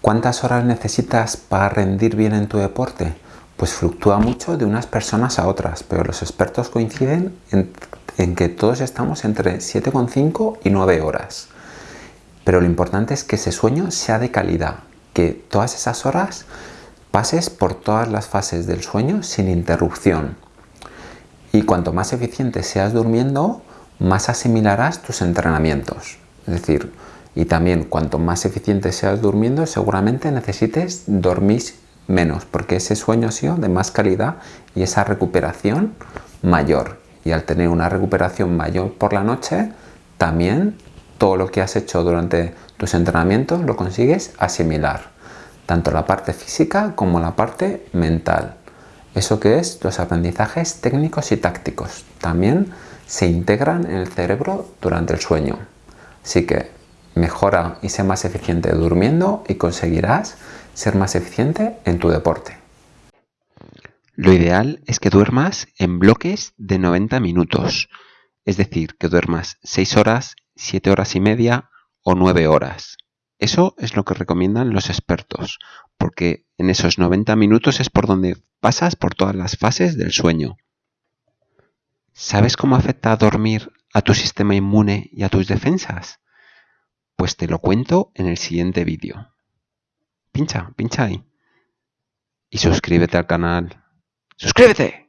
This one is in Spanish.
¿Cuántas horas necesitas para rendir bien en tu deporte? Pues fluctúa mucho de unas personas a otras, pero los expertos coinciden en, que todos estamos entre 7,5 y 9 horas. Pero lo importante es que ese sueño sea de calidad, que todas esas horas pases por todas las fases del sueño sin interrupción. Y cuanto más eficiente seas durmiendo, más asimilarás tus entrenamientos. Es decir, y también cuanto más eficiente seas durmiendo, seguramente necesites dormir menos, porque ese sueño ha sido de más calidad y esa recuperación mayor. Y al tener una recuperación mayor por la noche, también todo lo que has hecho durante tus entrenamientos lo consigues asimilar, tanto la parte física como la parte mental. Eso que es los aprendizajes técnicos y tácticos. También se integran en el cerebro durante el sueño. Así que mejora y sé más eficiente durmiendo y conseguirás ser más eficiente en tu deporte. Lo ideal es que duermas en bloques de 90 minutos, es decir, que duermas 6 horas, 7 horas y media o 9 horas. Eso es lo que recomiendan los expertos, porque en esos 90 minutos es por donde pasas por todas las fases del sueño. ¿Sabes cómo afecta a dormir a tu sistema inmune y a tus defensas? Pues te lo cuento en el siguiente vídeo. Pincha, pincha ahí. Y suscríbete al canal. ¡Suscríbete!